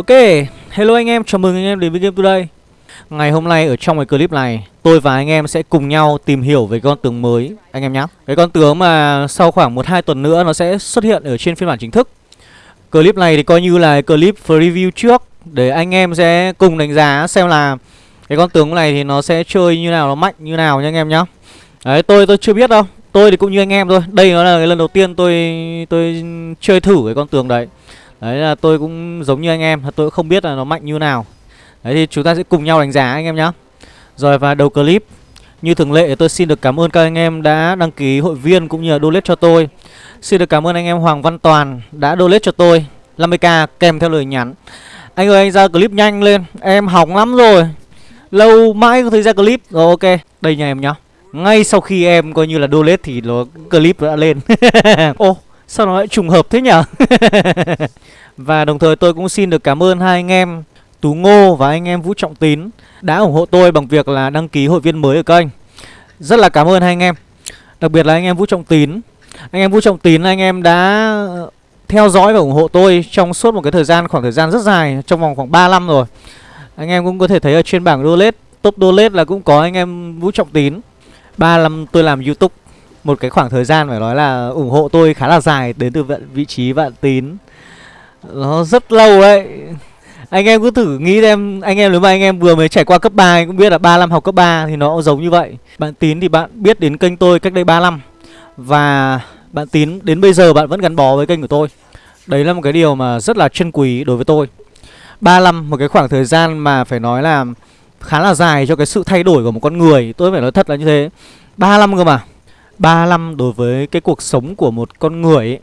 Ok, hello anh em, chào mừng anh em đến với Game Today. Ngày hôm nay ở trong cái clip này Tôi và anh em sẽ cùng nhau tìm hiểu về con tướng mới. Anh em nhé Cái con tướng mà sau khoảng 1-2 tuần nữa nó sẽ xuất hiện ở trên phiên bản chính thức. Clip này thì coi như là clip review trước Để anh em sẽ cùng đánh giá xem là Cái con tướng này thì nó sẽ chơi như nào, nó mạnh như nào nha anh em nhé Đấy, tôi tôi chưa biết đâu. Tôi thì cũng như anh em thôi. Đây nó là cái lần đầu tiên tôi tôi chơi thử cái con tướng đấy. Đấy là tôi cũng giống như anh em, Tôi cũng không biết là nó mạnh như nào. Đấy thì chúng ta sẽ cùng nhau đánh giá anh em nhé Rồi và đầu clip. Như thường lệ tôi xin được cảm ơn các anh em đã đăng ký hội viên cũng như là donate cho tôi. Xin được cảm ơn anh em Hoàng Văn Toàn đã donate cho tôi 50k kèm theo lời nhắn. Anh ơi, anh ra clip nhanh lên, Em hỏng lắm rồi. Lâu mãi không thấy ra clip. Rồi, ok, Đây nhà em nhá. Ngay sau khi em coi như là donate thì nó clip đã lên. Ô Sao nó lại trùng hợp thế nhở? Và đồng thời tôi cũng xin được cảm ơn hai anh em Tú Ngô và anh em Vũ Trọng Tín Đã ủng hộ tôi bằng việc là đăng ký hội viên mới ở kênh. Rất là cảm ơn hai anh em. Đặc biệt là anh em Vũ Trọng Tín. Anh em Vũ Trọng Tín, anh em đã ờ, theo dõi và ủng hộ tôi trong suốt một cái thời gian, khoảng thời gian rất dài, Trong vòng khoảng 3 năm rồi. Anh em cũng có thể thấy ở trên bảng roulette Top roulette là cũng có anh em Vũ Trọng Tín. 3 năm tôi làm Youtube một cái khoảng thời gian phải nói là ủng hộ tôi khá là dài đến từ vị trí vạn tín. Nó rất lâu đấy. Anh em cứ thử nghĩ xem, anh em nếu mà anh em vừa mới trải qua cấp 3 anh cũng biết là 3 năm học cấp 3 thì nó cũng giống như vậy. Bạn tín thì bạn biết đến kênh tôi cách đây 3 năm. Và bạn tín đến bây giờ bạn vẫn gắn bó với kênh của tôi. Đấy là một cái điều mà rất là chân quý đối với tôi. 3 năm, một cái khoảng thời gian mà phải nói là khá là dài cho cái sự thay đổi của một con người. Tôi phải nói thật là như thế. 3 năm cơ mà. 3 năm đối với cái cuộc sống của một con người ấy,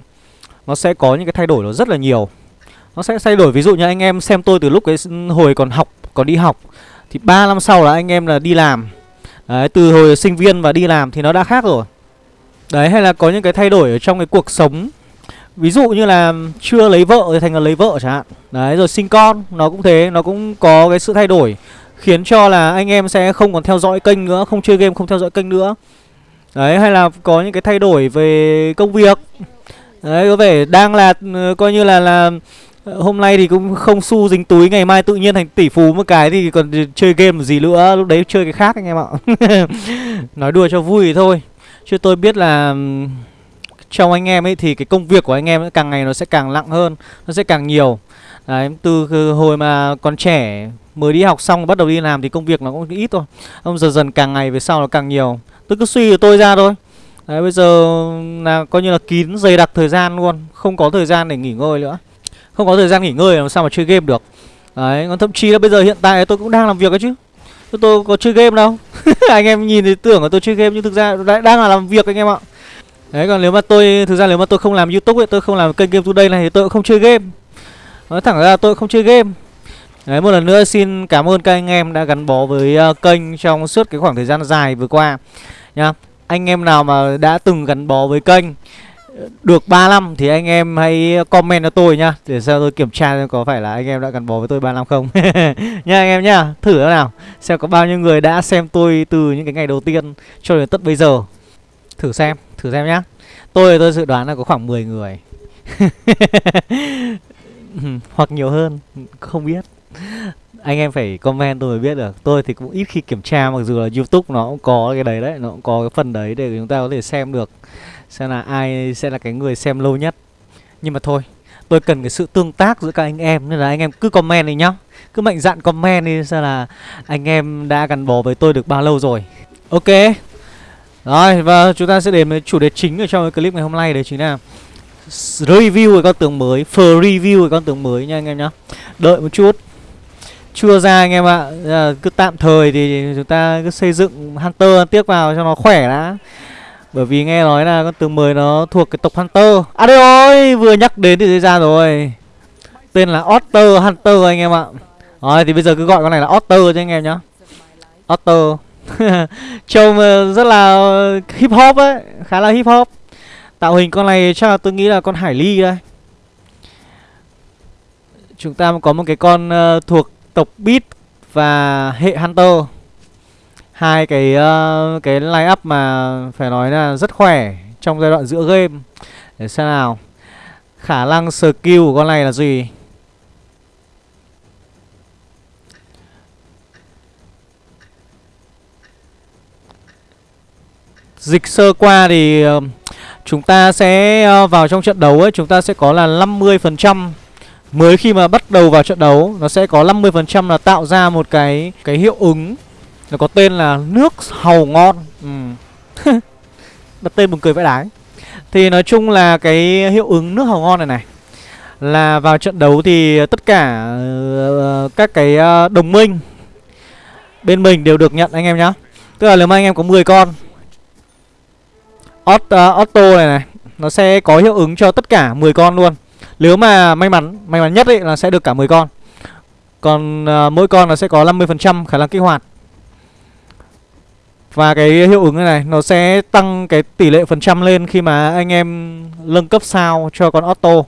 Nó sẽ có những cái thay đổi nó rất là nhiều. Nó sẽ thay đổi ví dụ như anh em xem tôi từ lúc cái hồi còn học, còn đi học Thì 3 năm sau là anh em là đi làm. Đấy, từ hồi sinh viên và đi làm thì nó đã khác rồi. Đấy, hay là có những cái thay đổi ở trong cái cuộc sống. Ví dụ như là chưa lấy vợ thì thành là lấy vợ chẳng hạn. Đấy, rồi sinh con, nó cũng thế, nó cũng có cái sự thay đổi Khiến cho là anh em sẽ không còn theo dõi kênh nữa, không chơi game, không theo dõi kênh nữa. Đấy, hay là có những cái thay đổi về công việc. Đấy, có vẻ đang là ừ, coi như là là ờ, Hôm nay thì cũng không xu dính túi, Ngày mai tự nhiên thành tỷ phú một cái thì còn chơi game gì nữa, Lúc đấy chơi cái khác anh em ạ. Nói đùa cho vui thôi. Chứ tôi biết là Trong anh em ấy thì cái công việc của anh em càng ngày nó sẽ càng nặng hơn, Nó sẽ càng nhiều. Đấy, từ hồi mà còn trẻ Mới đi học xong bắt đầu đi làm thì công việc nó cũng ít thôi. Ông dần dần càng ngày về sau nó càng nhiều. Tôi cứ suy của tôi ra thôi. Đấy bây giờ là coi như là kín dày đặc thời gian luôn Không có thời gian để nghỉ ngơi nữa. Không có thời gian nghỉ ngơi làm sao mà chơi game được. Đấy còn thậm chí là bây giờ hiện tại tôi cũng đang làm việc ấy chứ. Tôi, tôi có chơi game đâu. Anh em nhìn thì tưởng là tôi chơi game nhưng thực ra đang là làm việc anh em ạ. Đấy còn nếu mà tôi Thực ra nếu mà tôi không làm youtube ấy Tôi không làm kênh game today này thì tôi cũng không chơi game. Nói thẳng ra tôi không chơi game. Đấy một lần nữa xin cảm ơn các anh em đã gắn bó với uh, kênh trong suốt cái khoảng thời gian dài vừa qua. Nhá Anh em nào mà đã từng gắn bó với kênh ờ, được 3 năm thì anh em hãy comment cho tôi nhá Để sao tôi kiểm tra xem có phải là anh em đã gắn bó với tôi 3 năm không. Nha anh em nhá Thử nào Xem có bao nhiêu người đã xem tôi từ những cái ngày đầu tiên cho đến tất bây giờ. Thử xem, thử xem nhá. Tôi tôi dự đoán là có khoảng 10 người. Hoặc nhiều hơn Không biết anh em phải comment tôi mới biết được. Tôi thì cũng ít khi kiểm tra, mặc dù là youtube nó cũng có cái đấy đấy, nó cũng có cái phần đấy để chúng ta có thể xem được xem là ai sẽ là cái người xem lâu nhất. Nhưng mà thôi, tôi cần cái sự tương tác giữa các anh em, nên là anh em cứ comment đi nhá. Cứ mạnh dạn comment đi xem là anh em đã gắn bó với tôi được bao lâu rồi. Ok. Rồi, và chúng ta sẽ đến với chủ đề chính ở trong cái clip ngày hôm nay đấy chính là review cái con tướng mới for review cái con tướng mới nha anh em nhá. Đợi một chút chưa ra anh em ạ. À, cứ tạm thời thì chúng ta cứ xây dựng hunter tiếp vào cho nó khỏe đã. Bởi vì nghe nói là con tướng mới nó thuộc cái tộc hunter. À đây ơi vừa nhắc đến thì ra rồi. Tên là otter hunter anh em ạ. Rồi thì bây giờ cứ gọi con này là otter cho anh em nhá. Otter. Trông ờ, rất là ờ, hip hop ấy khá là hip hop. Tạo hình con này chắc là tôi nghĩ là con hải ly đây. Chúng ta có một cái con uh, thuộc tộc Beat và hệ Hunter. Hai cái uh, cái line up mà phải nói là rất khỏe trong giai đoạn giữa game. Để xem nào. Khả năng skill của con này là gì? Dịch sơ qua thì uh, chúng ta sẽ uh, vào trong trận đấu ấy, chúng ta sẽ có là 50% Mới khi mà bắt đầu vào trận đấu Nó sẽ có 50% là tạo ra một cái cái hiệu ứng. Nó có tên là nước hầu ngon. Ừ. Đặt tên buồn cười vãi đái. Thì nói chung là cái hiệu ứng nước hầu ngon này này Là vào trận đấu thì tất cả uh, các cái uh, đồng minh Bên mình đều được nhận anh em nhá. Tức là nếu mà anh em có 10 con Ot, ờ, uh, Auto này này Nó sẽ có hiệu ứng cho tất cả 10 con luôn. Nếu mà may mắn May mắn nhất ấy là sẽ được cả 10 con Còn uh, mỗi con nó sẽ có 50% khả năng kích hoạt Và cái hiệu ứng này này Nó sẽ tăng cái tỷ lệ phần trăm lên Khi mà anh em nâng cấp sao cho con auto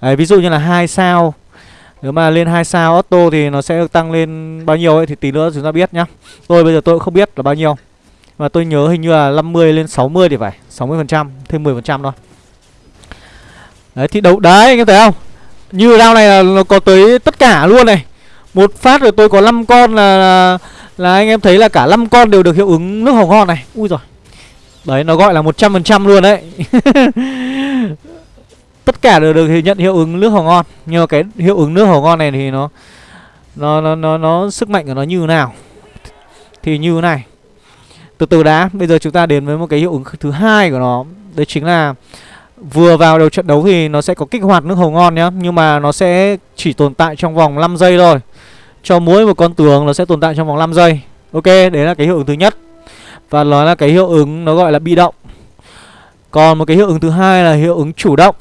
Đấy, Ví dụ như là hai sao nếu mà lên 2 sao auto thì nó sẽ được tăng lên bao nhiêu ấy thì tí nữa chúng ta biết nhá. Tôi bây giờ tôi cũng không biết là bao nhiêu. Mà tôi nhớ hình như là 50 lên 60 thì phải, 60% thêm 10% thôi. Đấy thì đấu đấy anh em thấy không? Như round này là nó có tới tất cả luôn này. Một phát rồi tôi có 5 con là, là là anh em thấy là cả 5 con đều được hiệu ứng nước hồng ngon này. Ui rồi. Đấy nó gọi là 100% luôn đấy. tất cả đều được nhận hiệu ứng nước hồng ngon nhưng mà cái hiệu ứng nước hồng ngon này thì nó nó nó nó, nó sức mạnh của nó như thế nào thì như thế này từ từ đã bây giờ chúng ta đến với một cái hiệu ứng thứ hai của nó đấy chính là vừa vào đầu trận đấu thì nó sẽ có kích hoạt nước hồng ngon nhá nhưng mà nó sẽ chỉ tồn tại trong vòng 5 giây thôi. Cho mỗi một con tướng nó sẽ tồn tại trong vòng 5 giây. Ok đấy là cái hiệu ứng thứ nhất. Và nó là cái hiệu ứng nó gọi là bị động. Còn một cái hiệu ứng thứ hai là hiệu ứng chủ động.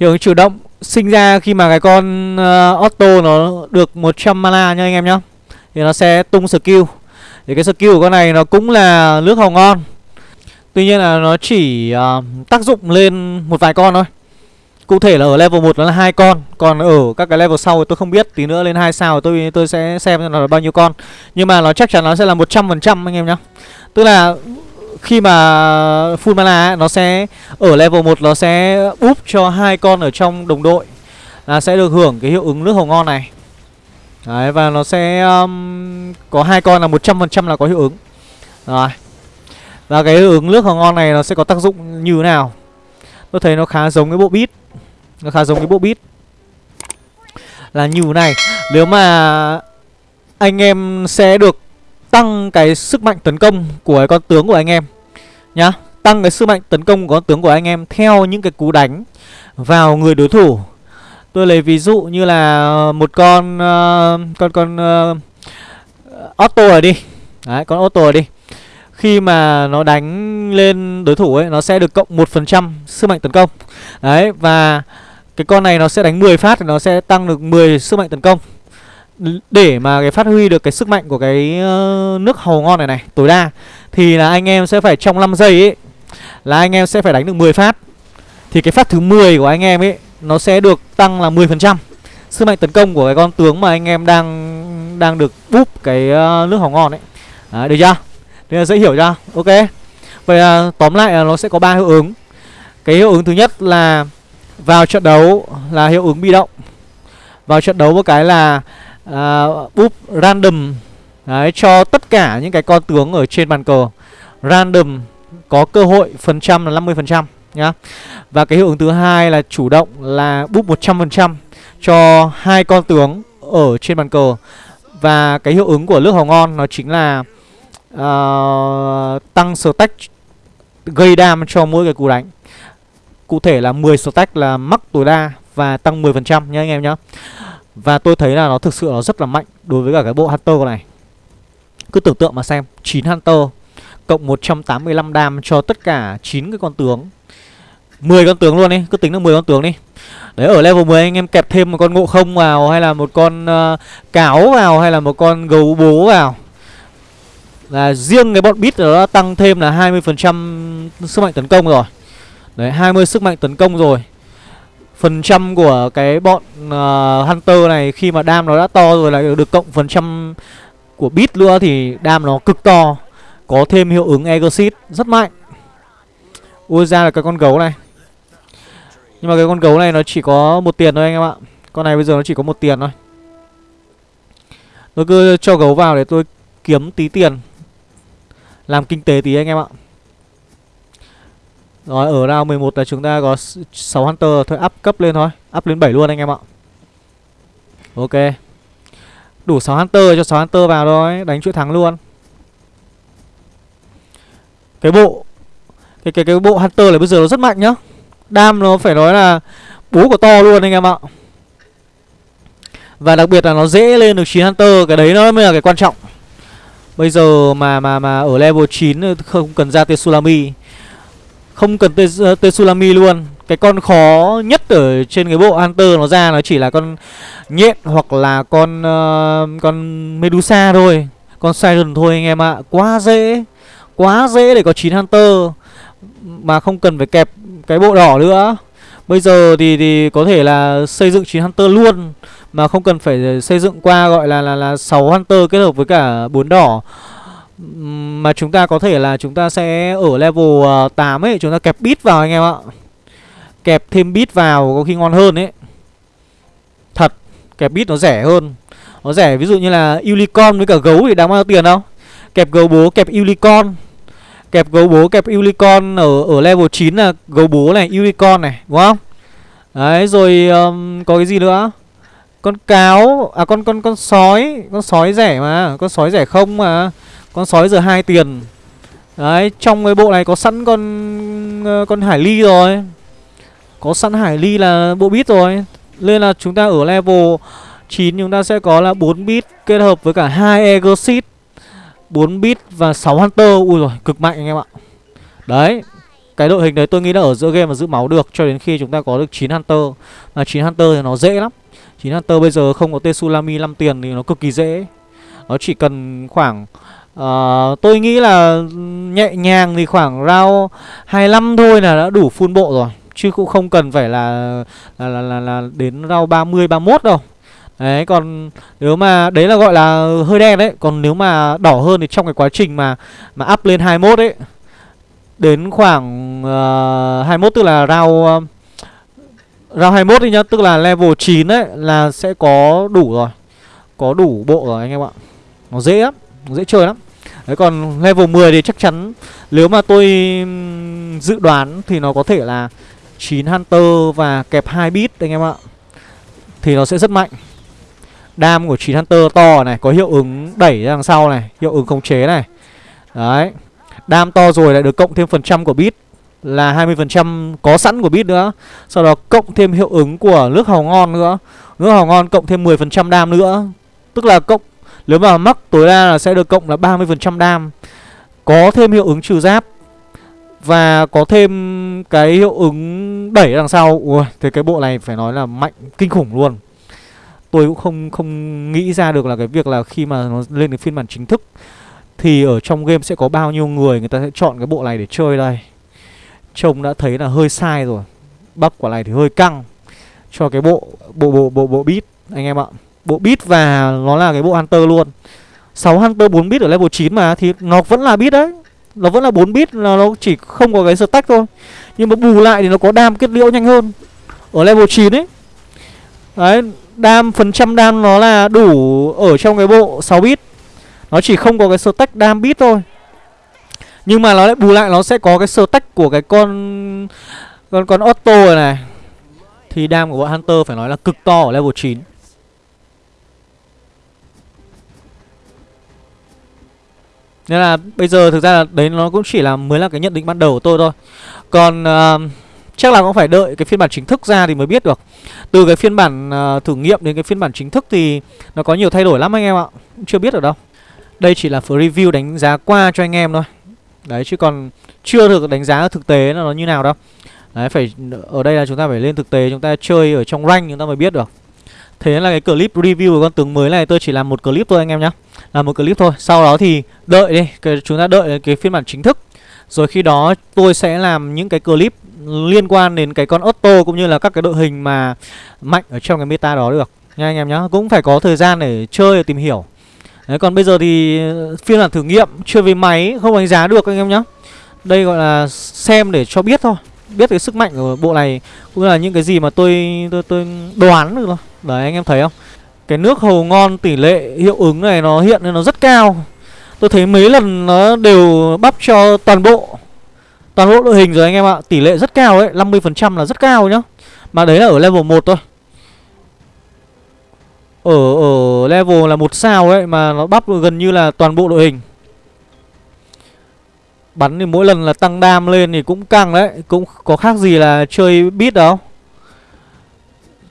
Hiệu ứng chủ động sinh ra khi mà cái con ờ, uh, Otto nó được 100 mana nha anh em nhá. Thì nó sẽ tung skill. Thì cái skill của con này nó cũng là nước hồng ngon. Tuy nhiên là nó chỉ uh, tác dụng lên một vài con thôi Cụ thể là ở level 1 nó là hai con Còn ở các cái level sau thì tôi không biết Tí nữa lên 2 sao tôi tôi sẽ xem là bao nhiêu con Nhưng mà nó chắc chắn nó sẽ là 100% anh em nhá Tức là khi mà full mana ấy, nó sẽ ở level 1 nó sẽ úp cho hai con ở trong đồng đội là sẽ được hưởng cái hiệu ứng nước hồng ngon này. Đấy và nó sẽ um, có hai con là 100% là có hiệu ứng. Rồi. Và cái ứng nước hồng ngon này nó sẽ có tác dụng như thế nào? Tôi thấy nó khá giống cái bộ bit. Nó khá giống cái bộ bit. Là như thế này, nếu mà anh em sẽ được tăng cái sức mạnh tấn công của cái con tướng của anh em nhá tăng cái sức mạnh tấn công của con tướng của anh em theo những cái cú đánh vào người đối thủ tôi lấy ví dụ như là một con uh, con con uh, Otto rồi đi đấy con Otto rồi đi khi mà nó đánh lên đối thủ ấy nó sẽ được cộng một phần trăm sức mạnh tấn công. Đấy và cái con này nó sẽ đánh 10 phát thì nó sẽ tăng được 10 sức mạnh tấn công. Để mà cái phát huy được cái sức mạnh của cái nước hầu ngon này này tối đa thì là anh em sẽ phải trong 5 giây ấy là anh em sẽ phải đánh được 10 phát. Thì cái phát thứ 10 của anh em ấy nó sẽ được tăng là 10% sức mạnh tấn công của cái con tướng mà anh em đang đang được búp cái nước hầu ngon ấy. Đấy, được chưa? Thế là dễ hiểu chưa ok. Vậy là tóm lại là nó sẽ có ba hiệu ứng. Cái hiệu ứng thứ nhất là vào trận đấu là hiệu ứng bị động. Vào trận đấu một cái là à, uh, búp random Đấy, cho tất cả những cái con tướng ở trên bàn cờ. Random có cơ hội phần trăm là 50% nhá. Và cái hiệu ứng thứ hai là chủ động là búp 100% cho hai con tướng ở trên bàn cờ. Và cái hiệu ứng của nước hồng ngon nó chính là uh, tăng stack gây đam cho mỗi cái cú đánh. Cụ thể là 10 stack là mắc tối đa và tăng 10% nhá anh em nhá. Và tôi thấy là nó thực sự nó rất là mạnh đối với cả cái bộ Hunter này. Cứ tưởng tượng mà xem 9 Hunter Cộng 185 đam cho tất cả 9 cái con tướng. 10 con tướng luôn đi Cứ tính là 10 con tướng đi. Đấy ở level 10 anh em kẹp thêm một con ngộ không vào Hay là một con uh, cáo vào Hay là một con gấu bố vào. Là riêng cái bọn bit đó tăng thêm là 20% sức mạnh tấn công rồi. Đấy 20 sức mạnh tấn công rồi. Phần trăm của cái bọn uh, Hunter này khi mà đam nó đã to rồi lại được cộng phần trăm của bit nữa thì đam nó cực to có thêm hiệu ứng Exit rất mạnh. Ui ra là cái con gấu này. Nhưng mà cái con gấu này nó chỉ có một tiền thôi anh em ạ. Con này bây giờ nó chỉ có một tiền thôi. Tôi cứ cho gấu vào để tôi kiếm tí tiền. Làm kinh tế tí anh em ạ. Rồi, ở round 11 là chúng ta có 6 Hunter Thôi, up cấp lên thôi, Up lên 7 luôn anh em ạ. Ok. Đủ 6 Hunter, cho 6 Hunter vào thôi, Đánh chuỗi thắng luôn. Cái bộ, Cái cái cái bộ Hunter này bây giờ nó rất mạnh nhá. Đam nó phải nói là Bố của to luôn anh em ạ. Và đặc biệt là nó dễ lên được 9 Hunter, Cái đấy nó mới là cái quan trọng. Bây giờ mà mà mà ở level 9 không cần ra Tsunami Không cần ờ, Tsunami luôn. Cái con khó nhất ở trên cái bộ Hunter nó ra nó chỉ là con nhện hoặc là con uh, con Medusa thôi. Con Siren thôi anh em ạ. Quá dễ. Quá dễ để có 9 Hunter. Mà không cần phải kẹp cái bộ đỏ nữa. Bây giờ thì thì có thể là xây dựng 9 Hunter luôn mà không cần phải xây dựng qua gọi là là là 6 Hunter kết hợp với cả bốn đỏ mà chúng ta có thể là chúng ta sẽ ở level ờ, 8 ấy chúng ta kẹp bit vào anh em ạ. Kẹp thêm bit vào có khi ngon hơn ấy. Thật, kẹp bit nó rẻ hơn. Nó rẻ ví dụ như là unicorn với cả gấu thì đáng bao nhiêu tiền đâu. Kẹp gấu bố kẹp unicorn Kẹp gấu bố kẹp unicorn ở ở level 9 là gấu bố này, unicorn này, đúng không? Đấy rồi um, có cái gì nữa? Con cáo à con con con sói, con sói rẻ mà, con sói rẻ không mà. Con sói giờ hai tiền. Đấy, trong cái bộ này có sẵn con ờ, con hải ly rồi. Có sẵn hải ly là bộ bit rồi. Nên là chúng ta ở level 9 chúng ta sẽ có là 4 bit kết hợp với cả hai Egosit 4 bit và 6 Hunter Ui rồi cực mạnh anh em ạ Đấy Cái đội hình đấy tôi nghĩ là ở giữa game mà giữ máu được Cho đến khi chúng ta có được 9 Hunter Mà 9 Hunter thì nó dễ lắm 9 Hunter bây giờ không có Tsunami 5 tiền thì nó cực kỳ dễ. Nó chỉ cần khoảng uh, Tôi nghĩ là nhẹ nhàng thì khoảng round 25 thôi là đã đủ full bộ rồi. Chứ cũng không cần phải là là, là, là, là đến round 30, 31 đâu. Đấy còn nếu mà đấy là gọi là hơi đen đấy. Còn nếu mà đỏ hơn thì trong cái quá trình mà mà up lên 21 ấy Đến khoảng ờ, uh, 21 tức là round uh, Round 21 đi nhá, Tức là level 9 ấy là sẽ có đủ rồi. Có đủ bộ rồi anh em ạ. Nó dễ lắm, Nó dễ chơi lắm. Đấy, còn level 10 thì chắc chắn Nếu mà tôi dự đoán thì nó có thể là 9 Hunter và kẹp 2 bit anh em ạ. Thì nó sẽ rất mạnh. Đam của 9 Hunter to này, Có hiệu ứng đẩy ra đằng sau này, Hiệu ứng khống chế này. Đấy, Đam to rồi lại được cộng thêm phần trăm của bit là 20% có sẵn của bit nữa. Sau đó cộng thêm hiệu ứng của nước hào ngon nữa. Nước hào ngon cộng thêm 10% đam nữa. Tức là cộng Nếu mà mắc tối đa là sẽ được cộng là 30% đam. Có thêm hiệu ứng trừ giáp Và có thêm cái hiệu ứng đẩy đằng sau. Ui, thì cái bộ này phải nói là mạnh kinh khủng luôn. Tôi cũng không không nghĩ ra được là cái việc là khi mà nó lên đến phiên bản chính thức thì ở trong game sẽ có bao nhiêu người người ta sẽ chọn cái bộ này để chơi đây. Trông đã thấy là hơi sai rồi. Bắp quả này thì hơi căng cho cái bộ bộ bộ bộ bộ bit anh em ạ. Bộ bit và nó là cái bộ hunter luôn. 6 hunter 4 bit ở level 9 mà thì nó vẫn là bit đấy. Nó vẫn là 4 bit là nó chỉ không có cái stack thôi. Nhưng mà bù lại thì nó có đam kết liễu nhanh hơn. Ở level 9 ấy. Đấy, Đam phần trăm đam nó là đủ ở trong cái bộ 6 bit Nó chỉ không có cái stack đam bit thôi nhưng mà nó lại bù lại nó sẽ có cái sơ tách của cái con Con con Otto này này. Thì đam của bọn Hunter phải nói là cực to ở level 9 Nên là bây giờ thực ra là đấy nó cũng chỉ là mới là cái nhận định ban đầu của tôi thôi. Còn uh, Chắc là cũng phải đợi cái phiên bản chính thức ra thì mới biết được. Từ cái phiên bản uh, thử nghiệm đến cái phiên bản chính thức thì Nó có nhiều thay đổi lắm anh em ạ. Chưa biết được đâu. Đây chỉ là review đánh giá qua cho anh em thôi. Đấy chứ còn chưa được đánh giá thực tế là nó như nào đâu. Đấy phải ở đây là chúng ta phải lên thực tế Chúng ta chơi ở trong rank chúng ta mới biết được. Thế nên là cái clip review của con tướng mới này tôi chỉ làm một clip thôi anh em nhé Làm một clip thôi Sau đó thì đợi đi cái, Chúng ta đợi cái phiên bản chính thức. Rồi khi đó tôi sẽ làm những cái clip liên quan đến cái con Otto cũng như là các cái đội hình mà mạnh ở trong cái meta đó được. Nha anh em nhé, cũng phải có thời gian để chơi để tìm hiểu đấy, còn bây giờ thì ờ, phiên bản thử nghiệm chưa về máy, không đánh giá được anh em nhé đây gọi là xem để cho biết thôi, biết cái sức mạnh của bộ này, cũng là những cái gì mà tôi tôi tôi đoán được thôi. Đấy, anh em thấy không? Cái nước hầu ngon tỷ lệ hiệu ứng này nó hiện nên nó rất cao. Tôi thấy mấy lần nó đều bắp cho toàn bộ Toàn bộ đội hình rồi anh em ạ. Tỷ lệ rất cao đấy 50% là rất cao nhá. Mà đấy là ở level 1 thôi. Ở ở level là một sao ấy, Mà nó bắp gần như là toàn bộ đội hình. Bắn thì mỗi lần là tăng đam lên thì cũng căng đấy, Cũng có khác gì là chơi bit đâu.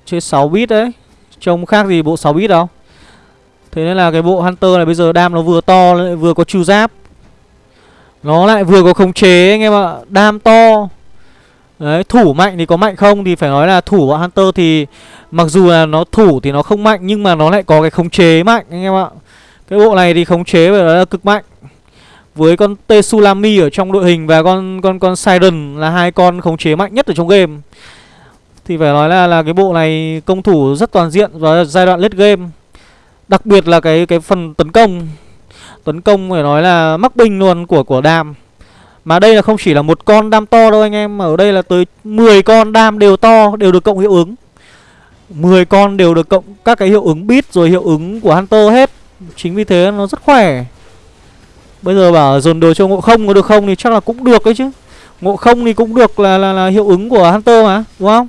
Chơi 6 bit đấy, Trông khác gì bộ 6 bit đâu. Thế nên là cái bộ Hunter này bây giờ đam nó vừa to lại vừa có chu giáp. Nó lại vừa có khống chế anh em ạ, Đam to. Đấy, thủ mạnh thì có mạnh không thì phải nói là thủ bọn Hunter thì Mặc dù là nó thủ thì nó không mạnh nhưng mà nó lại có cái khống chế mạnh anh em ạ. Cái bộ này thì khống chế phải nói là cực mạnh. Với con Tsunami ở trong đội hình và con con con Siren là hai con khống chế mạnh nhất ở trong game. Thì phải nói là là cái bộ này công thủ rất toàn diện và giai đoạn late game. Đặc biệt là cái cái phần tấn công. Tấn công phải nói là mắc binh luôn của của đam mà đây là không chỉ là một con đam to đâu anh em mà ở đây là tới 10 con đam đều to đều được cộng hiệu ứng. 10 con đều được cộng các cái hiệu ứng bit rồi hiệu ứng của Hunter hết. Chính vì thế nó rất khỏe. Bây giờ bảo dồn đồ cho ngộ không có được không thì chắc là cũng được đấy chứ. Ngộ không thì cũng được là, là, là hiệu ứng của Hunter mà Đúng không?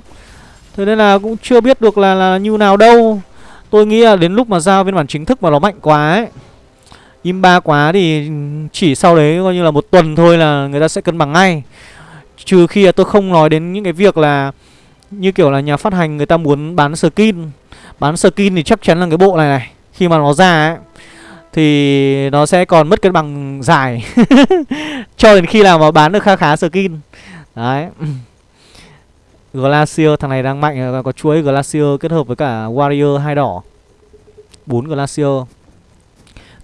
Thế nên là cũng chưa biết được là, là như nào đâu. Tôi nghĩ là đến lúc mà giao phiên bản chính thức mà nó mạnh quá ấy. Im ba quá thì chỉ sau đấy coi như là một tuần thôi là người ta sẽ cân bằng ngay. Trừ khi là tôi không nói đến những cái việc là Như kiểu là nhà phát hành người ta muốn bán skin. Bán skin thì chắc chắn là cái bộ này này, Khi mà nó ra ấy, thì nó sẽ còn mất cân bằng dài. Cho đến khi nào mà bán được khá khá skin. Đấy. Glacier, thằng này đang mạnh, Có chuỗi Glacier kết hợp với cả Warrior hai đỏ. Bốn Glacier.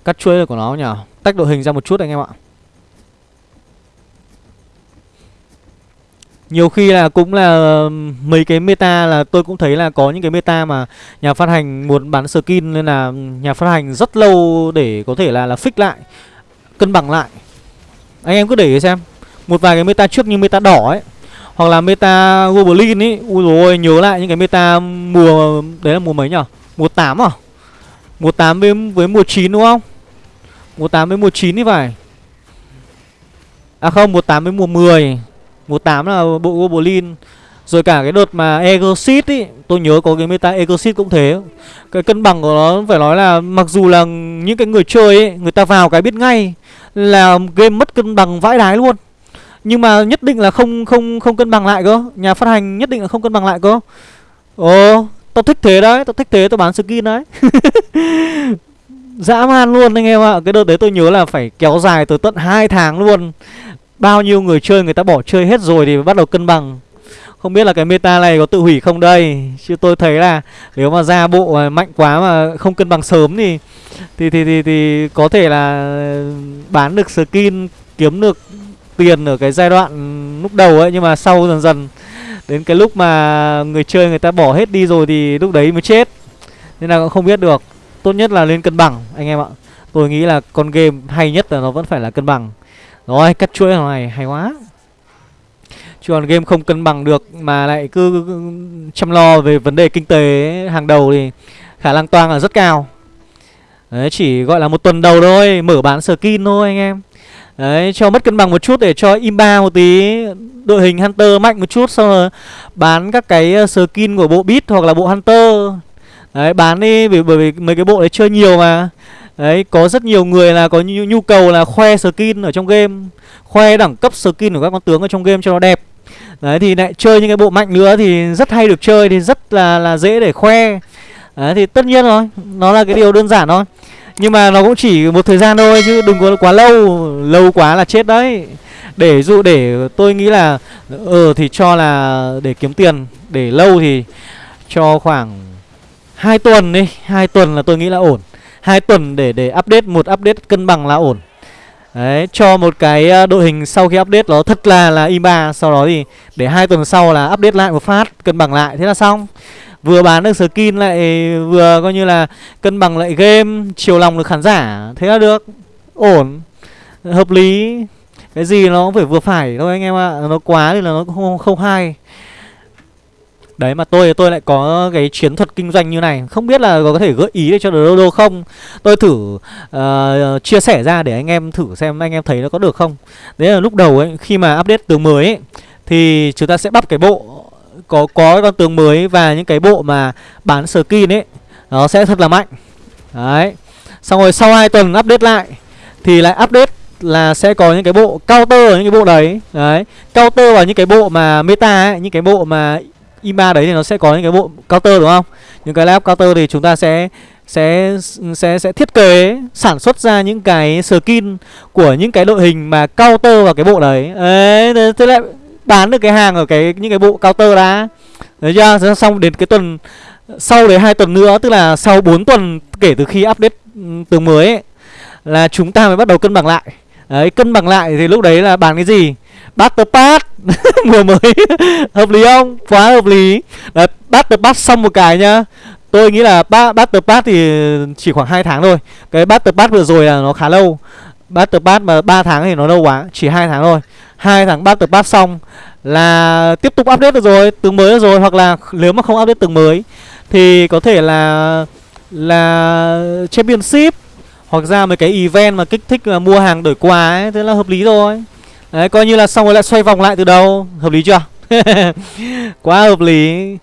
Cắt chuỗi của nó nhỉ Tách đội hình ra một chút anh em ạ Nhiều khi là cũng là mấy cái meta là tôi cũng thấy là có những cái meta mà nhà phát hành muốn bán skin nên là nhà phát hành rất lâu để có thể là là fix lại, cân bằng lại. Anh em cứ để ý xem. Một vài cái meta trước như meta đỏ ấy hoặc là meta Goblin ấy, ui rồi nhớ lại những cái meta mùa đấy là mùa mấy nhở Mùa 8 à? Mùa 8 với với mùa 9 đúng không? Mùa 8 với mùa 9 thì phải. À không, mùa 8 với mùa 10 Mùa 8 là bộ Goblin. Rồi cả cái đợt mà Exit ý Tôi nhớ có cái meta Exit cũng thế. Cái cân bằng của nó phải nói là Mặc dù là những cái người chơi ấy Người ta vào cái biết ngay Là game mất cân bằng vãi đái luôn. Nhưng mà nhất định là không không không cân bằng lại cơ. Nhà phát hành nhất định là không cân bằng lại cơ. Ồ Tao thích thế đấy Tao thích thế tao bán skin đấy. Dã man luôn anh em ạ. Cái đợt đấy tôi nhớ là phải kéo dài tới tận 2 tháng luôn. Bao nhiêu người chơi người ta bỏ chơi hết rồi thì bắt đầu cân bằng. Không biết là cái meta này có tự hủy không đây? Chứ tôi thấy là nếu mà ra bộ mạnh quá mà không cân bằng sớm thì Thì thì thì, thì có thể là bán được skin kiếm được tiền ở cái giai đoạn lúc đầu ấy. Nhưng mà sau dần dần đến cái lúc mà người chơi người ta bỏ hết đi rồi thì lúc đấy mới chết. Nên là cũng không biết được. Tốt nhất là lên cân bằng, anh em ạ. Tôi nghĩ là con game hay nhất là nó vẫn phải là cân bằng. Rồi, cắt chuỗi này hay quá. Chứ còn game không cân bằng được Mà lại cứ chăm lo về vấn đề kinh tế hàng đầu Thì khả năng toang là rất cao. Đấy, chỉ gọi là một tuần đầu thôi, Mở bán skin thôi anh em. Đấy, cho mất cân bằng một chút để cho imba một tí, Đội hình Hunter mạnh một chút, Xong rồi bán các cái ờ, skin của bộ Beat hoặc là bộ Hunter. Đấy bán đi vì bởi vì mấy cái bộ đấy chơi nhiều mà. Đấy, có rất nhiều người là có nhu, nhu cầu là khoe skin ở trong game Khoe đẳng cấp skin của các con tướng ở trong game cho nó đẹp. Đấy, thì lại chơi những cái bộ mạnh nữa thì rất hay được chơi Thì rất là là dễ để khoe. Đấy, thì tất nhiên rồi, nó là cái điều đơn giản thôi. Nhưng mà nó cũng chỉ một thời gian thôi chứ đừng có quá lâu Lâu quá là chết đấy. Để dụ để tôi nghĩ là Ờ thì cho là để kiếm tiền Để lâu thì cho khoảng hai tuần đi hai tuần là tôi nghĩ là ổn. Hai tuần để để update một update cân bằng là ổn. Đấy, cho một cái ờ, đội hình sau khi update nó thật là là IMA Sau đó thì để hai tuần sau là update lại một phát Cân bằng lại, thế là xong. Vừa bán được skin lại vừa coi như là cân bằng lại game Chiều lòng được khán giả, thế là được. Ổn, hợp lý. Cái gì nó cũng phải vừa phải thôi anh em ạ. Nó quá thì là nó không, không hay. Đấy mà tôi tôi lại có cái chiến thuật kinh doanh như này. Không biết là có thể gợi ý để cho Dodo không? Tôi thử uh, chia sẻ ra để anh em thử xem anh em thấy nó có được không. Đấy là lúc đầu ấy khi mà update tướng mới ấy Thì chúng ta sẽ bắp cái bộ có có con tướng mới và những cái bộ mà bán skin ấy Nó sẽ thật là mạnh. Đấy. Xong rồi sau 2 tuần update lại Thì lại update là sẽ có những cái bộ counter ở những cái bộ đấy. Đấy. Counter vào những cái bộ mà meta ấy Những cái bộ mà IMA đấy thì nó sẽ có những cái bộ counter đúng không Những cái lab counter thì chúng ta sẽ sẽ sẽ sẽ thiết kế sản xuất ra những cái skin của những cái đội hình mà counter vào cái bộ đấy. Đấy, thế lại bán được cái hàng ở cái những cái bộ counter đã. Đấy chưa? Xong đến cái tuần sau đấy hai tuần nữa tức là sau 4 tuần kể từ khi update tường mới ấy, là chúng ta mới bắt đầu cân bằng lại. Đấy, cân bằng lại thì lúc đấy là bán cái gì? Battle Pass. Mùa mới. Hợp lý không? Quá hợp lý. Đấy, Battle Pass xong một cái nhá. Tôi nghĩ là ba Battle Pass thì chỉ khoảng 2 tháng thôi. Cái Battle Pass vừa rồi là nó khá lâu. Battle Pass mà 3 tháng thì nó lâu quá Chỉ 2 tháng thôi. Hai tháng Battle Pass xong là tiếp tục update được rồi từng mới được rồi Hoặc là nếu mà không update từng mới Thì có thể là Là Championship Hoặc ra mấy cái event mà kích thích là mua hàng đổi quà ấy Thế là hợp lý rồi. Đấy coi như là xong rồi lại xoay vòng lại từ đầu. Hợp lý chưa? Quá hợp lý.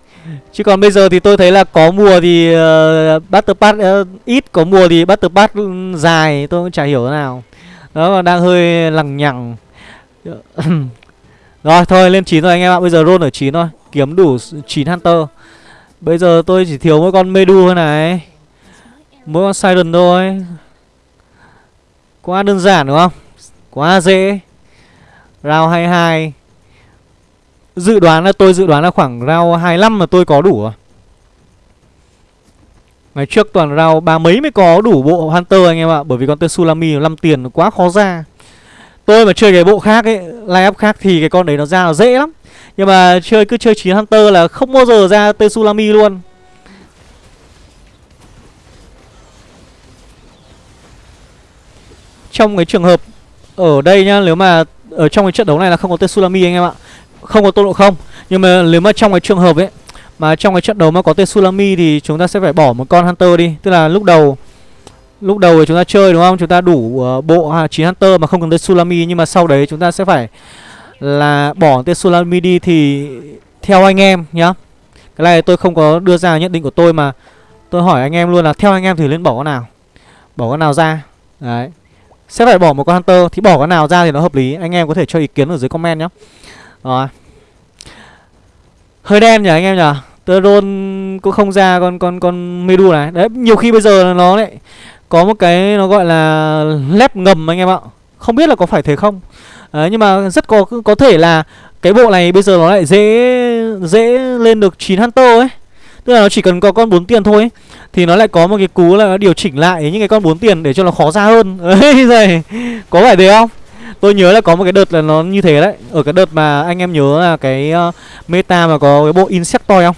Chứ còn bây giờ thì tôi thấy là có mùa thì ờ, uh, Battle Pass uh, ờ, ít Có mùa thì Battle Pass ừ, dài Tôi cũng chả hiểu thế nào. Đó mà đang hơi lằng nhằng. Rồi thôi lên 9 rồi anh em ạ. Bây giờ roll ở 9 thôi. Kiếm đủ 9 Hunter. Bây giờ tôi chỉ thiếu mỗi con Medu thôi này. Mỗi con Siren thôi. Quá đơn giản đúng không? Quá dễ. Round 22 Dự đoán là tôi dự đoán là khoảng round 25 mà tôi có đủ à? Ngày trước toàn round ba mấy mới có đủ bộ Hunter anh em ạ, Bởi vì con tên Sulami 5 tiền quá khó ra. Tôi mà chơi cái bộ khác ấy, Line up khác thì cái con đấy nó ra nó dễ lắm. Nhưng mà chơi, cứ chơi 9 Hunter là không bao giờ ra tên Sulami luôn. Trong cái trường hợp Ở đây nhá, Nếu mà ở trong cái trận đấu này là không có tên Sulami anh em ạ. Không có tô độ không. Nhưng mà nếu mà trong cái trường hợp ấy Mà trong cái trận đấu mà có tên Sulami Thì chúng ta sẽ phải bỏ một con Hunter đi. Tức là lúc đầu Lúc đầu thì chúng ta chơi đúng không? Chúng ta đủ uh, bộ 9 Hunter mà không cần tên Sulami Nhưng mà sau đấy chúng ta sẽ phải Là bỏ tên Sulami đi Thì theo anh em nhá. Cái này tôi không có đưa ra nhận định của tôi mà. Tôi hỏi anh em luôn là Theo anh em thì nên bỏ con nào. Bỏ con nào ra. Đấy sẽ phải bỏ một con Hunter. Thì bỏ con nào ra thì nó hợp lý. Anh em có thể cho ý kiến ở dưới comment nhé. Rồi. Hơi đen nhỉ anh em nhỉ? Tơ cũng không ra con con con Medu này. Đấy nhiều khi bây giờ nó lại Có một cái nó gọi là Lép ngầm anh em ạ. Không biết là có phải thế không? Đấy, Nhưng mà rất có có thể là Cái bộ này bây giờ nó lại dễ Dễ lên được 9 Hunter ấy. Tức là nó chỉ cần có con 4 tiền thôi ấy. Thì nó lại có một cái cú là nó điều chỉnh lại những cái con 4 tiền để cho nó khó ra hơn Đấy rồi Có phải thế không? Tôi nhớ là có một cái đợt là nó như thế đấy Ở cái đợt mà anh em nhớ là cái uh, meta mà có cái bộ Insectoid không?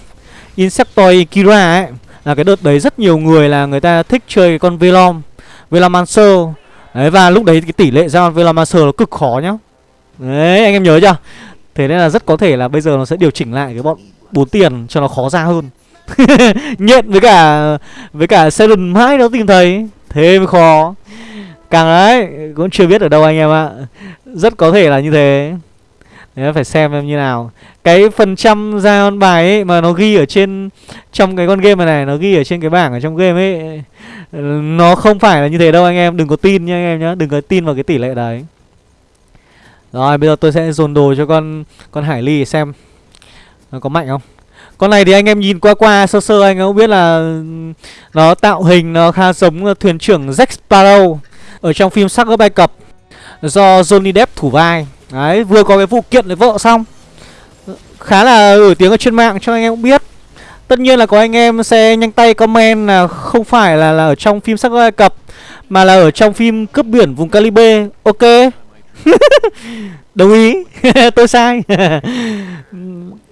Insectoid Kira ấy Là cái đợt đấy rất nhiều người là người ta thích chơi cái con Velom Velomancer Đấy và lúc đấy cái tỷ lệ ra con Velomancer nó cực khó nhá Đấy anh em nhớ chưa? Thế nên là rất có thể là bây giờ nó sẽ điều chỉnh lại cái bọn bốn tiền cho nó khó ra hơn Nhện với cả Với cả Seven mãi nó tìm thấy. Thế mới khó. Càng đấy Cũng chưa biết ở đâu anh em ạ. Rất có thể là như thế. Đấy phải xem em như nào. Cái phần trăm ra con bài ấy Mà nó ghi ở trên, Trong cái con game này này, Nó ghi ở trên cái bảng ở trong game ấy, Nó không phải là như thế đâu anh em. Đừng có tin nha anh em nhá. Đừng có tin vào cái tỷ lệ đấy. Rồi, bây giờ tôi sẽ dồn đồ cho con Con Hải Ly xem. Nó có mạnh không? Con này thì anh em nhìn qua qua sơ sơ anh cũng biết là Nó tạo hình nó khá giống thuyền trưởng Jack Sparrow Ở trong phim sắc ở Ai Cập Do Johnny Depp thủ vai. Đấy vừa có cái vụ kiện với vợ xong. Khá là nổi tiếng ở trên mạng cho anh em cũng biết. Tất nhiên là có anh em sẽ nhanh tay comment là không phải là, là ở trong phim sắc Ai Cập Mà là ở trong phim cướp biển vùng Caribe. Ok. Đồng ý. Tôi sai.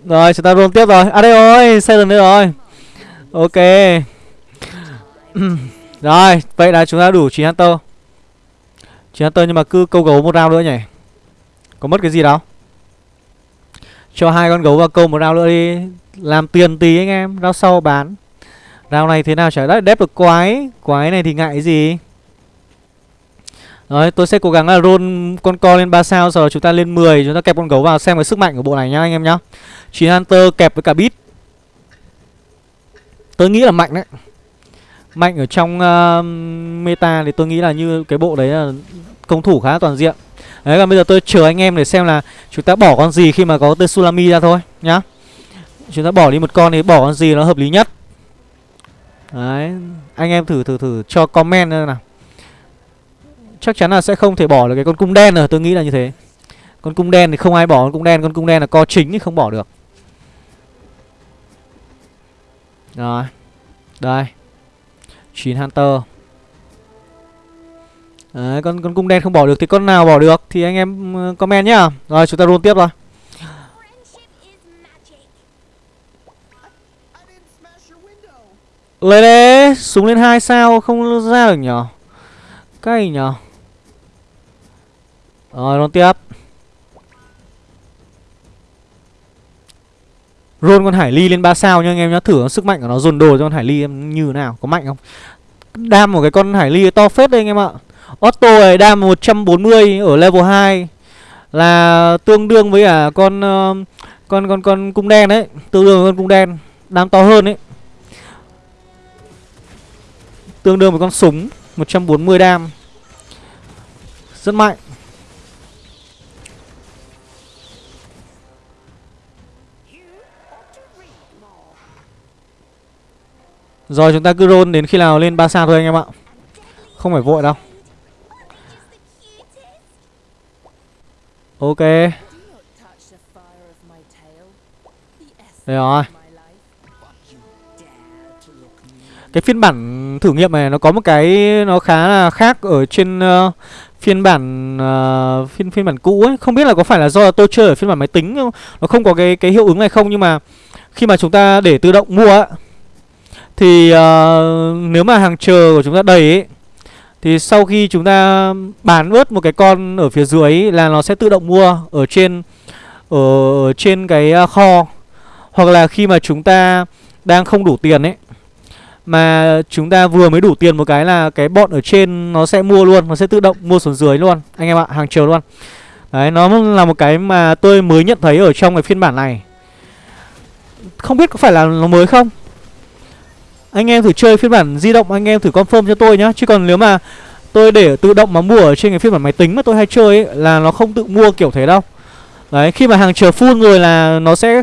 Rồi, chúng ta roll tiếp rồi. À đây rồi, Xây lần nữa rồi. Ok. Rồi, Vậy là chúng ta đủ 9 Hunter. 9 Hunter nhưng mà cứ câu gấu một round nữa nhỉ? Có mất cái gì đâu. Cho hai con gấu vào câu một round nữa đi. Làm tiền tí anh em, Round sau bán. Round này thế nào chả? Đấy Đép được quái. Quái này thì ngại gì? Đấy tôi sẽ cố gắng là roll con co lên 3 sao Sau đó chúng ta lên 10 Chúng ta kẹp con gấu vào xem cái sức mạnh của bộ này nhá anh em nhá. 9 Hunter kẹp với cả bit Tôi nghĩ là mạnh đấy. Mạnh ở trong uh, meta thì tôi nghĩ là như cái bộ đấy là công thủ khá toàn diện. Đấy còn bây giờ tôi chờ anh em để xem là chúng ta bỏ con gì khi mà có tên Sulami ra thôi nhá. Chúng ta bỏ đi một con thì bỏ con gì nó hợp lý nhất. Đấy Anh em thử thử thử cho comment nào. Chắc chắn là sẽ không thể bỏ được cái con cung đen rồi Tôi nghĩ là như thế. Con cung đen thì không ai bỏ con cung đen Con cung đen là co chính thì không bỏ được. Rồi Đây. 9 Hunter. Đấy, con con cung đen không bỏ được thì con nào bỏ được? Thì anh em ừ, comment nhá. Rồi chúng ta roll tiếp rồi. Lên đấy, súng lên hai sao không ra được nhở? Cay nhở? Rồi, luôn tiếp. Roll con Hải Ly lên 3 sao nha anh em nhá, thử sức mạnh của nó dồn đồ cho con Hải Ly em như nào, có mạnh không? Đam một cái con Hải Ly to phết đây anh em ạ. Otto này đam 140 ở level 2 là tương đương với cả con ờ, con con con cung đen đấy, tương đương với con cung đen, đam to hơn đấy. Tương đương với con súng 140 đam. Rất mạnh. Rồi chúng ta cứ roll đến khi nào lên 3 sao thôi anh em ạ. Không phải vội đâu. Ok. Đây rồi. Cái phiên bản thử nghiệm này nó có một cái nó khá là khác ở trên uh, phiên bản uh, phiên phiên bản cũ ấy. Không biết là có phải là do là tôi chơi ở phiên bản máy tính không? Nó không có cái cái hiệu ứng này không? Nhưng mà khi mà chúng ta để tự động mua ấy, thì uh, nếu mà hàng chờ của chúng ta đầy ấy Thì sau khi chúng ta bán bớt một cái con ở phía dưới ấy, là nó sẽ tự động mua ở trên ở, trên cái ờ, kho. Hoặc là khi mà chúng ta đang không đủ tiền ấy Mà chúng ta vừa mới đủ tiền một cái là cái bọn ở trên nó sẽ mua luôn Nó sẽ tự động mua xuống dưới luôn. Anh em ạ, hàng chờ luôn. Đấy, nó là một cái mà tôi mới nhận thấy ở trong cái phiên bản này. Không biết có phải là nó mới không? Anh em thử chơi phiên bản di động anh em thử confirm cho tôi nhá. Chứ còn nếu mà tôi để tự động mà mua ở trên cái phiên bản máy tính mà tôi hay chơi ấy Là nó không tự mua kiểu thế đâu. Đấy khi mà hàng chờ full rồi là nó sẽ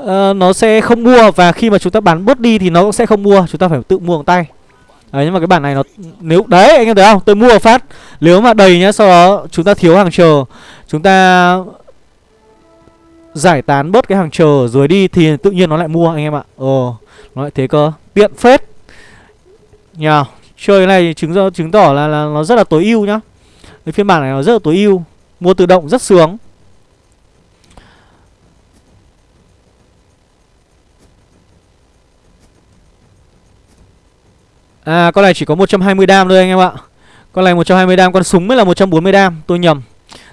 uh, Nó sẽ không mua Và khi mà chúng ta bán bớt đi thì nó cũng sẽ không mua. Chúng ta phải tự mua bằng tay. Đấy nhưng mà cái bản này nó nếu đấy anh em thấy không? Tôi mua phát. Nếu mà đầy nhá sau đó chúng ta thiếu hàng chờ. Chúng ta giải tán bớt cái hàng chờ rồi đi thì tự nhiên nó lại mua anh em ạ. Ồ nó lại thế cơ tiện phết. Nhờ chơi cái này chứng do chứng tỏ là, là nó rất là tối ưu nhá. Cái phiên bản này nó rất là tối ưu mua tự động rất sướng. À con này chỉ có 120 đam thôi anh em ạ. Con này 120 đam Con súng mới là 140 đam Tôi nhầm.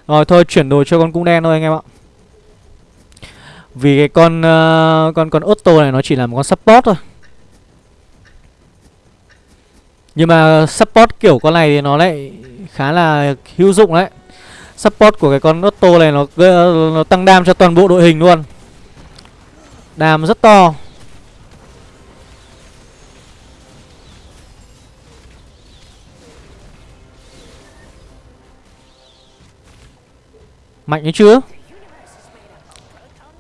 Rồi thôi chuyển đồ cho con cung đen thôi anh em ạ. Vì cái con uh, con con Otto này nó chỉ là một con support thôi. Nhưng mà support kiểu con này thì nó lại khá là hữu dụng đấy. Support của cái con Otto này nó, nó tăng đam cho toàn bộ đội hình luôn. Đam rất to. Mạnh ấy chưa?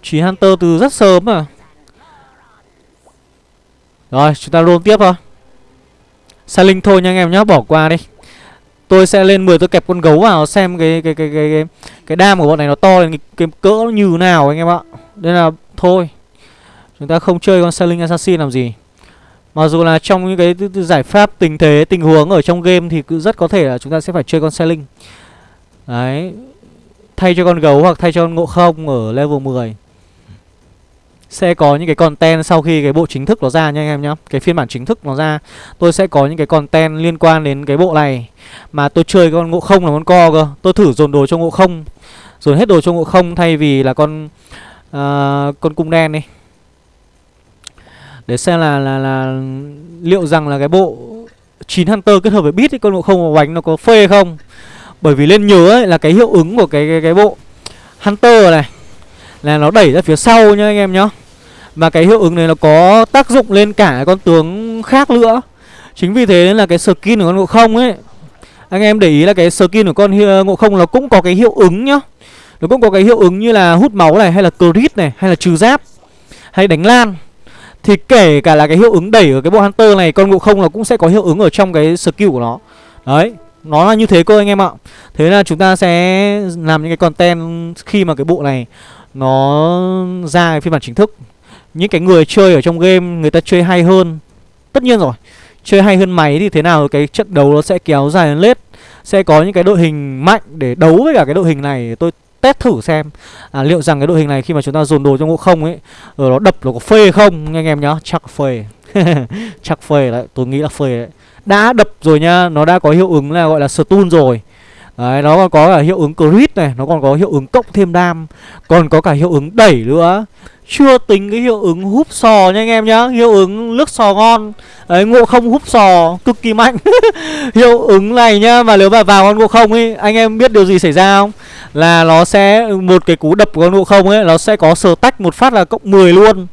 Chỉ Hunter từ rất sớm à Rồi chúng ta roll tiếp thôi. Sai linh thôi nha anh em nhá, bỏ qua đi. Tôi sẽ lên 10 tôi kẹp con gấu vào xem cái cái cái cái cái, cái đam của bọn này nó to lên cái, cái cỡ nó như nào anh em ạ. Đây là thôi. Chúng ta không chơi con Sailing Assassin làm gì. Mặc dù là trong những cái giải pháp tình thế, tình huống ở trong game thì cứ rất có thể là chúng ta sẽ phải chơi con Sailing. Đấy. Thay cho con gấu hoặc thay cho con ngộ không ở level 10 sẽ có những cái content sau khi cái bộ chính thức nó ra nha anh em nhá. Cái phiên bản chính thức nó ra Tôi sẽ có những cái content liên quan đến cái bộ này. Mà tôi chơi con ngộ không là con co cơ. Tôi thử dồn đồ cho ngộ không. Dồn hết đồ cho ngộ không thay vì là con uh, con cung đen đi. Để xem là là là liệu rằng là cái bộ 9 Hunter kết hợp với Beat ấy, con ngộ không và bánh nó có phê không? Bởi vì lên nhớ ấy, là cái hiệu ứng của cái cái, cái bộ Hunter này là nó đẩy ra phía sau nha anh em nhá và cái hiệu ứng này nó có tác dụng lên cả con tướng khác nữa. Chính vì thế nên là cái skin của con ngộ không ấy, Anh em để ý là cái skin của con ngộ không nó cũng có cái hiệu ứng nhá. Nó cũng có cái hiệu ứng như là hút máu này, Hay là crit này, Hay là trừ giáp, Hay đánh lan. Thì kể cả là cái hiệu ứng đẩy ở cái bộ Hunter này, Con ngộ không nó cũng sẽ có hiệu ứng ở trong cái skill của nó. Đấy, Nó là như thế cơ anh em ạ. Thế là chúng ta sẽ làm những cái content khi mà cái bộ này Nó ra cái phiên bản chính thức. Những cái người chơi ở trong game người ta chơi hay hơn. Tất nhiên rồi Chơi hay hơn máy thì thế nào cái trận đấu nó sẽ kéo dài hơn lết. Sẽ có những cái đội hình mạnh để đấu với cả cái đội hình này Tôi test thử xem. À, Liệu rằng cái đội hình này khi mà chúng ta dồn đồ trong ngộ không ấy Rồi nó đập nó có phê không anh em nhá. Chắc phê. Chắc phê đấy tôi nghĩ là phê đấy. Đã đập rồi nhá Nó đã có hiệu ứng là gọi là stun rồi. Đấy, nó còn có cả hiệu ứng crit này Nó còn có hiệu ứng cộng thêm đam Còn có cả hiệu ứng đẩy nữa. Chưa tính cái hiệu ứng húp sò nha anh em nhá Hiệu ứng nước sò ngon. Đấy ngộ không húp sò cực kỳ mạnh. Hiệu ứng này nhá Mà nếu mà vào con ngộ không ấy Anh em biết điều gì xảy ra không? Là nó sẽ Một cái cú đập của con ngộ không ấy Nó sẽ có sờ tách một phát là cộng 10 luôn.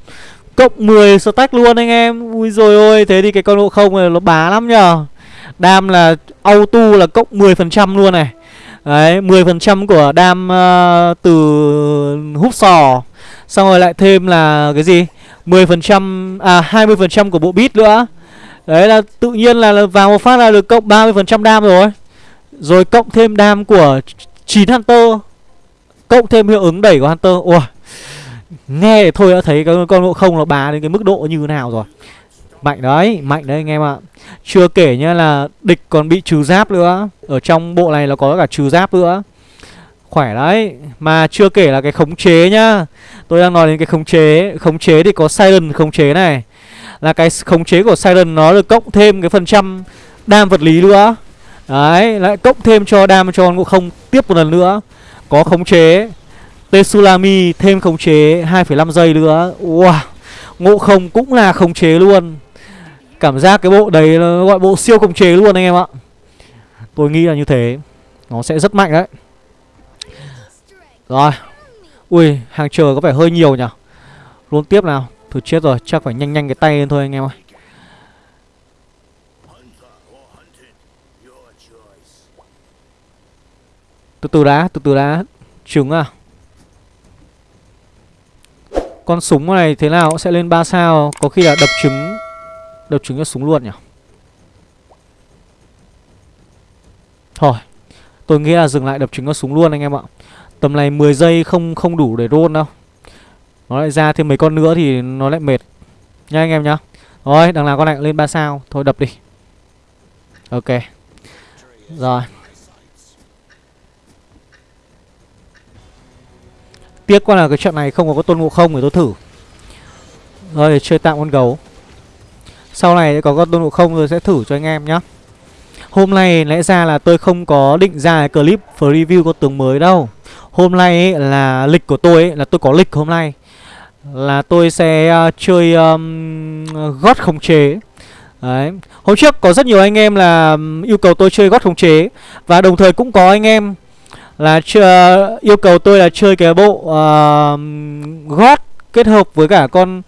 Cộng 10 stack tách luôn anh em. Ui rồi ôi Thế thì cái con ngộ không này nó bá lắm nhờ. Đam là auto là cộng 10% luôn này. Đấy 10% của đam uh, từ húp sò. Xong rồi lại thêm là cái gì? 10% à 20% của bộ bit nữa. Đấy là tự nhiên là vào một phát là được cộng 30% đam rồi. Rồi cộng thêm đam của 9 Hunter. Cộng thêm hiệu ứng đẩy của Hunter. Ủa Nghe thôi đã thấy cái con ngộ không nó bá đến cái mức độ như thế nào rồi. Mạnh đấy, mạnh đấy anh em ạ. Chưa kể nhá là địch còn bị trừ giáp nữa. Ở trong bộ này nó có cả trừ giáp nữa. Khỏe đấy. Mà chưa kể là cái khống chế nhá. Tôi đang nói đến cái khống chế. Khống chế thì có Siren khống chế này. Là cái khống chế của Siren nó được cộng thêm cái phần trăm đam vật lý nữa. Đấy Lại cộng thêm cho đam cho ngộ không tiếp một lần nữa. Có khống chế. Tetsulami thêm khống chế 2,5 giây nữa. Wow. Ngộ không cũng là khống chế luôn. Cảm giác cái bộ đấy nó gọi bộ siêu khống chế luôn anh em ạ. Tôi nghĩ là như thế, Nó sẽ rất mạnh đấy. Rồi. Ui, hàng chờ có vẻ hơi nhiều nhỉ? Luôn tiếp nào. Thử chết rồi, chắc phải nhanh nhanh cái tay lên thôi anh em ơi. Từ từ đã, Từ từ đã. Trứng à? Con súng này thế nào? Sẽ lên 3 sao? Có khi là đập trứng. Đập trứng cho súng luôn nhỉ? Thôi, Tôi nghĩ là dừng lại đập trứng cho súng luôn anh em ạ. Tầm này 10 giây không không đủ để roll đâu. Nó lại ra thêm mấy con nữa thì nó lại mệt. Nha anh em nhá. Rồi, đằng nào con này lên 3 sao. Thôi đập đi. Ok. Rồi. Tiếc quá là cái trận này không có tôn ngộ không để tôi thử. Rồi để chơi tạm con gấu. Sau này có con tôn ngộ không rồi sẽ thử cho anh em nhá. Hôm nay lẽ ra là tôi không có định ra cái clip review con tướng mới đâu. Hôm nay ấy, là lịch của tôi ấy, là tôi có lịch hôm nay. Là tôi sẽ uh, chơi um, gót khống chế. Đấy. Hôm trước có rất nhiều anh em là yêu cầu tôi chơi gót khống chế. Và đồng thời cũng có anh em là ờ, yêu cầu tôi là chơi cái bộ uh, gót kết hợp với cả con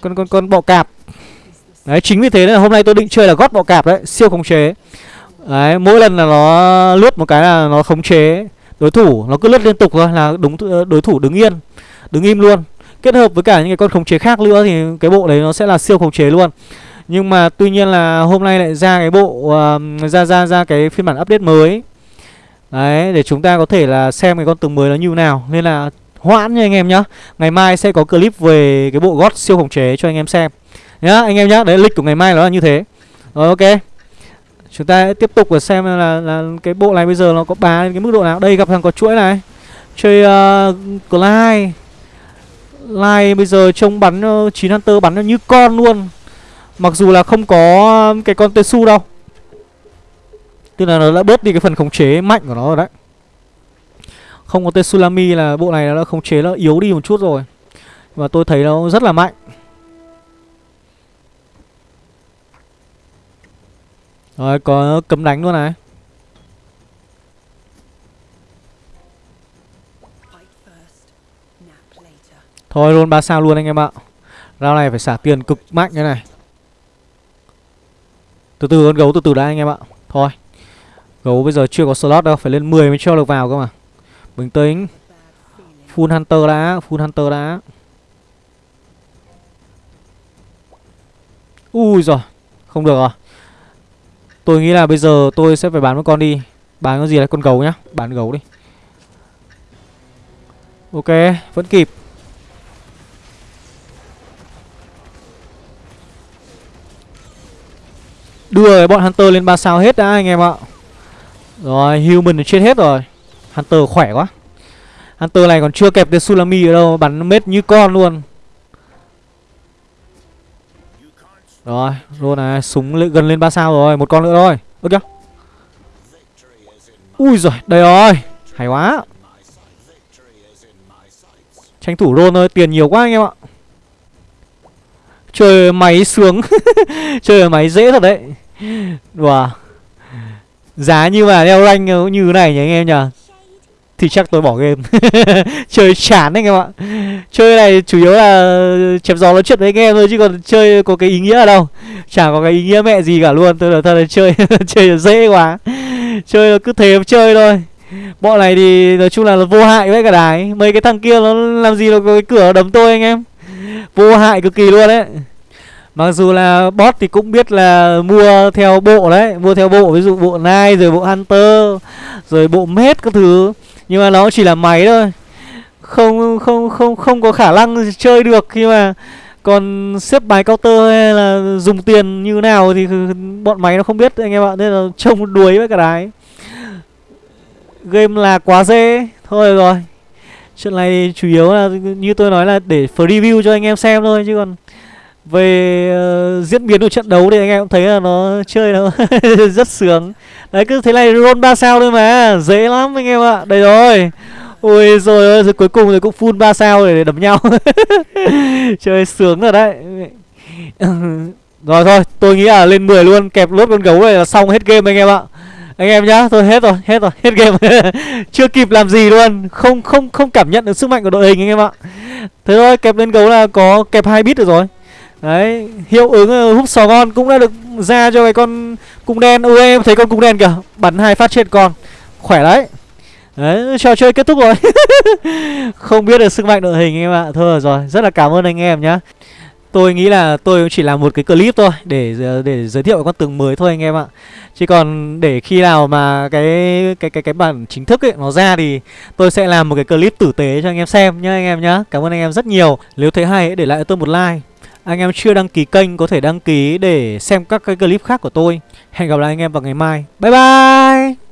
con con con bọ cạp. Đấy chính vì thế là hôm nay tôi định chơi là gót bọ cạp đấy, siêu khống chế. Đấy, mỗi lần là nó lướt một cái là nó khống chế. Đối thủ nó cứ lướt liên tục thôi là đúng ờ, đối thủ đứng yên đứng im luôn. Kết hợp với cả những cái con khống chế khác nữa thì cái bộ đấy nó sẽ là siêu khống chế luôn. Nhưng mà tuy nhiên là hôm nay lại ra cái bộ uh, ra ra ra cái phiên bản update mới. Đấy để chúng ta có thể là xem cái con tướng mới nó như nào. Nên là hoãn nha anh em nhá. Ngày mai sẽ có clip về cái bộ gót siêu khống chế cho anh em xem nhá anh em nhá đấy lịch của ngày mai nó là như thế. Rồi ok. Chúng ta tiếp tục và xem là, là cái bộ này bây giờ nó có bá đến cái mức độ nào. Đây gặp thằng có chuỗi này. Chơi uh, Clyde. Lai bây giờ trông bắn ờ, uh, 9 Hunter bắn nó như con luôn. Mặc dù là không có cái con Tesu đâu. Tức là nó đã bớt đi cái phần khống chế mạnh của nó rồi đấy. Không có Tetsulami là bộ này nó đã khống chế nó yếu đi một chút rồi. Và tôi thấy nó rất là mạnh. Rồi có cấm đánh luôn này. Thôi luôn 3 sao luôn anh em ạ. Rao này phải xả tiền cực mạnh như này. Từ từ con gấu từ từ đã anh em ạ. Thôi, Gấu bây giờ chưa có slot đâu, Phải lên 10 mới cho được vào cơ mà. Bình tĩnh. Full Hunter đã, Full Hunter đã. Ui rồi Không được rồi Tôi nghĩ là bây giờ tôi sẽ phải bán một con đi. Bán con gì là con gấu nhá. Bán gấu đi. Ok, Vẫn kịp. Đưa cái bọn Hunter lên 3 sao hết đã, anh em ạ. Rồi, Human chết hết rồi. Hunter khỏe quá. Hunter này còn chưa kẹp được Sulami ở đâu, Bắn mết như con luôn. Rồi, luôn này, Súng gần lên 3 sao rồi, Một con nữa thôi. Ơ kìa Ui giời, đây rồi, Hay quá. Tranh thủ roll thôi, Tiền nhiều quá anh em ạ. Chơi máy sướng, Chơi máy dễ thật đấy. Wow Giá như mà đeo rank như thế này nhỉ anh em nhỉ? Thì chắc tôi bỏ game. Chơi chán anh em ạ Chơi này chủ yếu là chém gió nói chuyện với anh em thôi Chứ còn chơi có cái ý nghĩa ở đâu. Chẳng có cái ý nghĩa mẹ gì cả luôn Tôi là thật là chơi chơi dễ quá. Chơi là cứ thế chơi thôi. Bọn này thì nói chung là, là vô hại với cả đái Mấy cái thằng kia nó làm gì nó có cái cửa đấm tôi anh em. Vô hại cực kỳ luôn đấy. Mặc dù là bot thì cũng biết là mua theo bộ đấy Mua theo bộ ví dụ bộ Nai rồi bộ Hunter Rồi bộ Mết các thứ. Nhưng mà nó chỉ là máy thôi. Không không không không có khả năng chơi được khi mà còn xếp bài counter hay là dùng tiền như nào thì bọn máy nó không biết anh em ạ. Nên là trông đuối với cả đái. Game là quá dễ. Thôi rồi. Chuyện này chủ yếu là như tôi nói là để review cho anh em xem thôi, chứ còn về uh, diễn biến của trận đấu thì anh em cũng thấy là nó chơi nó rất sướng. Đấy cứ thế này roll ba sao thôi mà dễ lắm anh em ạ. Đây rồi. Ui rồi rồi cuối cùng thì cũng full ba sao để đấm nhau. Chơi sướng rồi đấy. Rồi thôi tôi nghĩ là lên 10 luôn kẹp lốt con gấu này là xong hết game anh em ạ. Anh em nhá thôi hết rồi hết rồi hết game. Chưa kịp làm gì luôn không không không cảm nhận được sức mạnh của đội hình anh em ạ. Thế thôi kẹp lên gấu là có kẹp hai bit được rồi. Đấy, hiệu ứng húp hút sò ngon cũng đã được ra cho cái con cung đen. Ui em thấy con cung đen kìa Bắn hai phát trên con Khỏe đấy. Đấy, trò chơi kết thúc rồi. Không biết được sức mạnh đội hình em ạ. Thôi rồi, rất là cảm ơn anh em nhá. Tôi nghĩ là tôi chỉ làm một cái clip thôi Để ờ, để giới thiệu con tường mới thôi anh em ạ. Chứ còn để khi nào mà cái cái cái cái bản chính thức ấy nó ra thì tôi sẽ làm một cái clip tử tế cho anh em xem nhá anh em nhá. Cảm ơn anh em rất nhiều. Nếu thấy hay để lại cho tôi một like anh em chưa đăng ký kênh có thể đăng ký để xem các cái clip khác của tôi. Hẹn gặp lại anh em vào ngày mai. Bye bye!